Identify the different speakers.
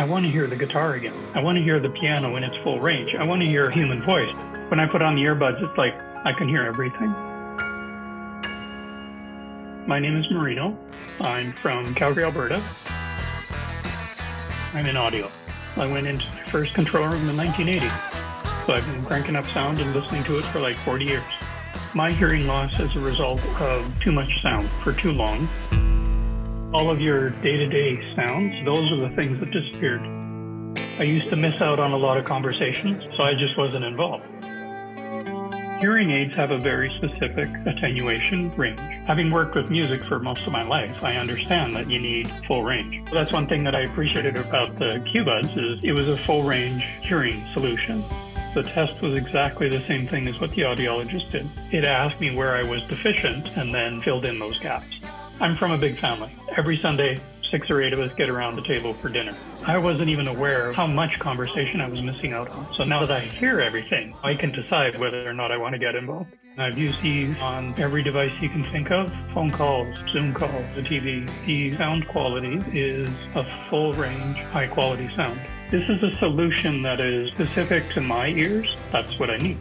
Speaker 1: I want to hear the guitar again. I want to hear the piano in its full range. I want to hear a human voice. When I put on the earbuds, it's like I can hear everything. My name is Marino. I'm from Calgary, Alberta. I'm in audio. I went into my first control room in 1980. So I've been cranking up sound and listening to it for like 40 years. My hearing loss is a result of too much sound for too long. All of your day-to-day sounds, those are the things that disappeared. I used to miss out on a lot of conversations, so I just wasn't involved. Hearing aids have a very specific attenuation range. Having worked with music for most of my life, I understand that you need full range. That's one thing that I appreciated about the IQbuds is it was a full range hearing solution. The test was exactly the same thing as what the audiologist did. It asked me where I was deficient and then filled in those gaps. I'm from a big family. Every Sunday, six or eight of us get around the table for dinner. I wasn't even aware of how much conversation I was missing out on. So now that I hear everything, I can decide whether or not I want to get involved. I've used these on every device you can think of phone calls, Zoom calls, the TV. The sound quality is a full range, high quality sound. This is a solution that is specific to my ears. That's what I need.